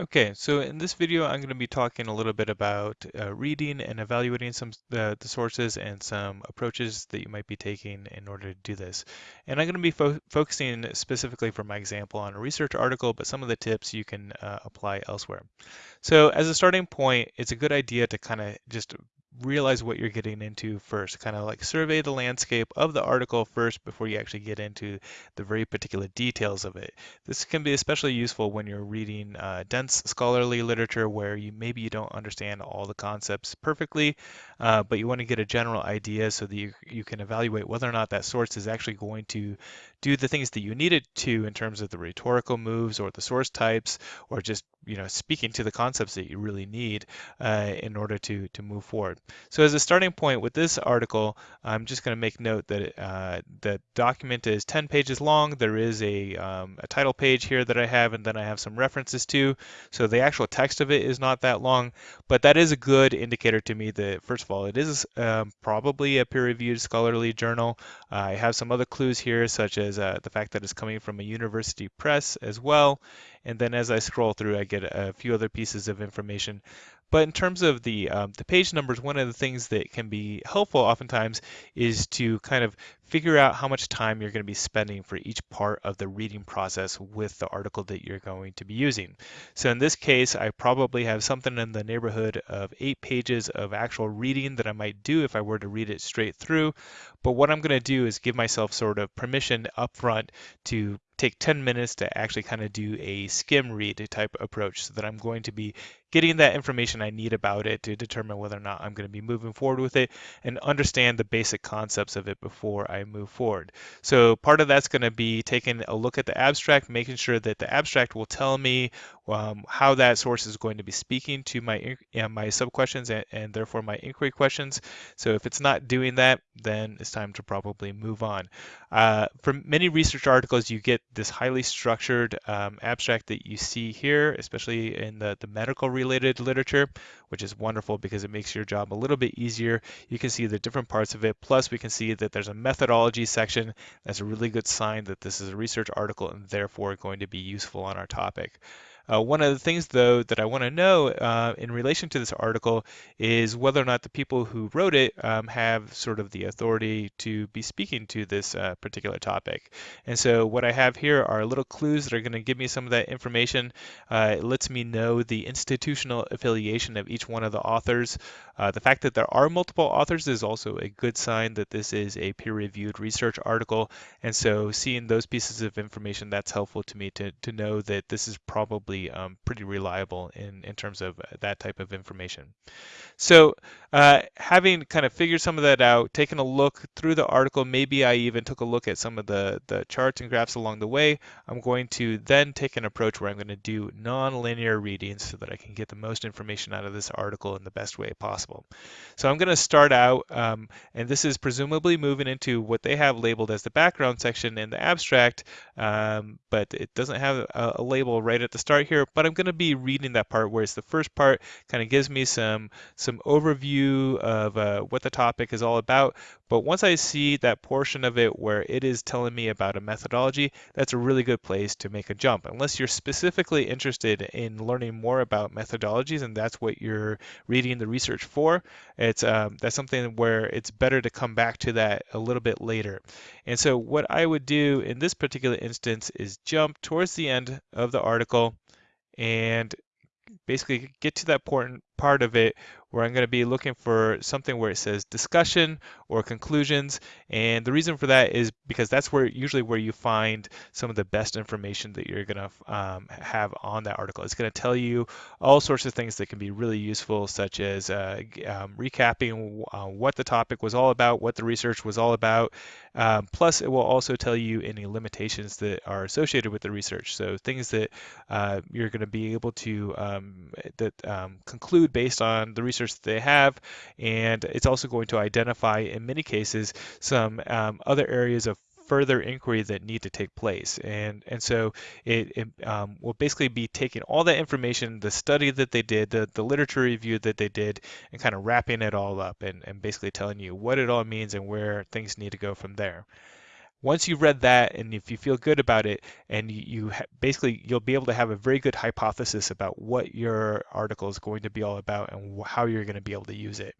Okay, so in this video, I'm going to be talking a little bit about uh, reading and evaluating some the, the sources and some approaches that you might be taking in order to do this. And I'm going to be fo focusing specifically for my example on a research article, but some of the tips you can uh, apply elsewhere. So as a starting point, it's a good idea to kind of just realize what you're getting into first, kind of like survey the landscape of the article first before you actually get into the very particular details of it. This can be especially useful when you're reading uh, dense scholarly literature where you maybe you don't understand all the concepts perfectly, uh, but you want to get a general idea so that you, you can evaluate whether or not that source is actually going to do the things that you need it to in terms of the rhetorical moves or the source types or just you know speaking to the concepts that you really need uh, in order to to move forward. So as a starting point with this article, I'm just going to make note that uh, the document is 10 pages long. There is a, um, a title page here that I have, and then I have some references to. So the actual text of it is not that long, but that is a good indicator to me that first of all, it is um, probably a peer-reviewed scholarly journal. Uh, I have some other clues here, such as uh, the fact that it's coming from a university press as well. And then as I scroll through, I get a few other pieces of information. But in terms of the um, the page numbers, one of the things that can be helpful oftentimes is to kind of figure out how much time you're going to be spending for each part of the reading process with the article that you're going to be using. So in this case, I probably have something in the neighborhood of eight pages of actual reading that I might do if I were to read it straight through. But what I'm going to do is give myself sort of permission upfront to take 10 minutes to actually kind of do a skim read type approach so that I'm going to be getting that information I need about it to determine whether or not I'm going to be moving forward with it and understand the basic concepts of it before I move forward. So part of that's going to be taking a look at the abstract, making sure that the abstract will tell me um, how that source is going to be speaking to my my sub questions and, and therefore my inquiry questions. So if it's not doing that, then it's time to probably move on. Uh, for many research articles, you get this highly structured um, abstract that you see here, especially in the, the medical related literature, which is wonderful because it makes your job a little bit easier. You can see the different parts of it. Plus, we can see that there's a methodology section. That's a really good sign that this is a research article and therefore going to be useful on our topic. Uh, one of the things, though, that I want to know uh, in relation to this article is whether or not the people who wrote it um, have sort of the authority to be speaking to this uh, particular topic. And so what I have here are little clues that are going to give me some of that information. Uh, it lets me know the institutional affiliation of each one of the authors. Uh, the fact that there are multiple authors is also a good sign that this is a peer-reviewed research article. And so seeing those pieces of information, that's helpful to me to, to know that this is probably um, pretty reliable in, in terms of uh, that type of information. So uh, having kind of figured some of that out, taken a look through the article, maybe I even took a look at some of the, the charts and graphs along the way, I'm going to then take an approach where I'm going to do non-linear readings so that I can get the most information out of this article in the best way possible. So I'm going to start out, um, and this is presumably moving into what they have labeled as the background section in the abstract, um, but it doesn't have a, a label right at the start here, but I'm going to be reading that part where it's the first part kind of gives me some some overview of uh, what the topic is all about. But once I see that portion of it where it is telling me about a methodology, that's a really good place to make a jump. Unless you're specifically interested in learning more about methodologies and that's what you're reading the research for, it's um, that's something where it's better to come back to that a little bit later. And so what I would do in this particular instance is jump towards the end of the article and basically get to that important part of it where I'm going to be looking for something where it says discussion or conclusions. And the reason for that is because that's where usually where you find some of the best information that you're going to um, have on that article. It's going to tell you all sorts of things that can be really useful, such as uh, um, recapping uh, what the topic was all about, what the research was all about. Um, plus, it will also tell you any limitations that are associated with the research. So things that uh, you're going to be able to um, that um, conclude based on the research that they have. And it's also going to identify, in many cases, some um, other areas of further inquiry that need to take place. And and so it, it um, will basically be taking all that information, the study that they did, the, the literature review that they did, and kind of wrapping it all up and, and basically telling you what it all means and where things need to go from there. Once you've read that and if you feel good about it and you, ha- basically you'll be able to have a very good hypothesis about what your article is going to be all about and how you're going to be able to use it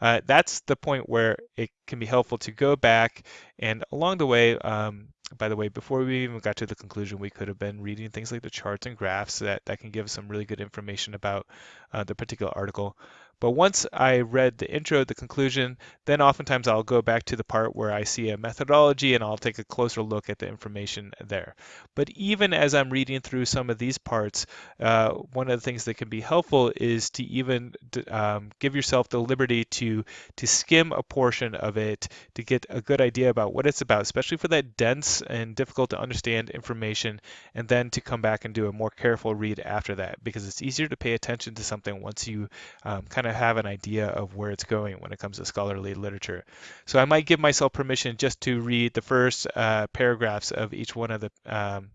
uh, that's the point where it can be helpful to go back and along the way um, by the way, before we even got to the conclusion, we could have been reading things like the charts and graphs that, that can give some really good information about uh, the particular article. But once I read the intro, the conclusion, then oftentimes I'll go back to the part where I see a methodology and I'll take a closer look at the information there. But even as I'm reading through some of these parts, uh, one of the things that can be helpful is to even um, give yourself the liberty to to skim a portion of it to get a good idea about what it's about, especially for that dense and difficult to understand information, and then to come back and do a more careful read after that because it's easier to pay attention to something once you um, kind kind of have an idea of where it's going when it comes to scholarly literature. So I might give myself permission just to read the first uh, paragraphs of each one of the um,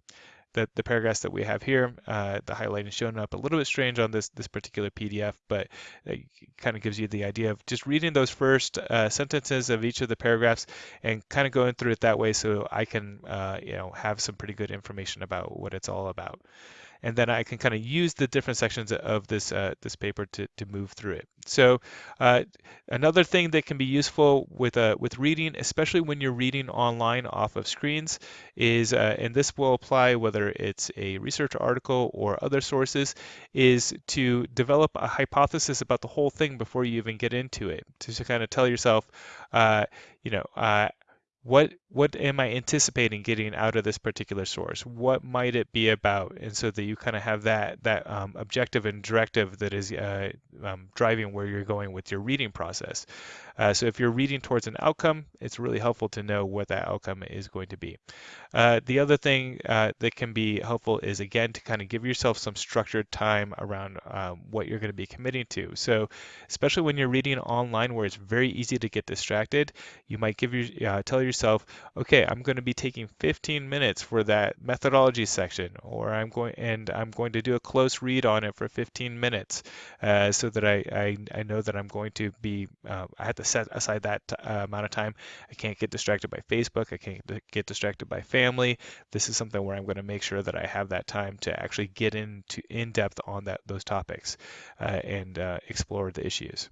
the, the, paragraphs that we have here. Uh, the highlighting showing up a little bit strange on this this particular PDF, but it kind of gives you the idea of just reading those first uh, sentences of each of the paragraphs and kind of going through it that way, so I can uh, you know have some pretty good information about what it's all about and then I can kind of use the different sections of this uh, this paper to, to move through it. So uh, another thing that can be useful with uh, with reading, especially when you're reading online off of screens, is uh, and this will apply whether it's a research article or other sources, is to develop a hypothesis about the whole thing before you even get into it. To, to kind of tell yourself, uh, you know, uh, what what am I anticipating getting out of this particular source? What might it be about? And so that you kind of have that that um, objective and directive that is uh, um, driving where you're going with your reading process. Uh, so if you're reading towards an outcome, it's really helpful to know what that outcome is going to be. Uh, the other thing uh, that can be helpful is again to kind of give yourself some structured time around um, what you're going to be committing to. So especially when you're reading online where it's very easy to get distracted, you might give your uh, tell yourself, okay, I'm going to be taking 15 minutes for that methodology section, or I'm going and I'm going to do a close read on it for 15 minutes, uh, so that I, I, I know that I'm going to be uh, I have to set aside that uh, amount of time. I can't get distracted by Facebook. I can't get distracted by family. This is something where I'm going to make sure that I have that time to actually get into in depth on that those topics uh, and uh, explore the issues.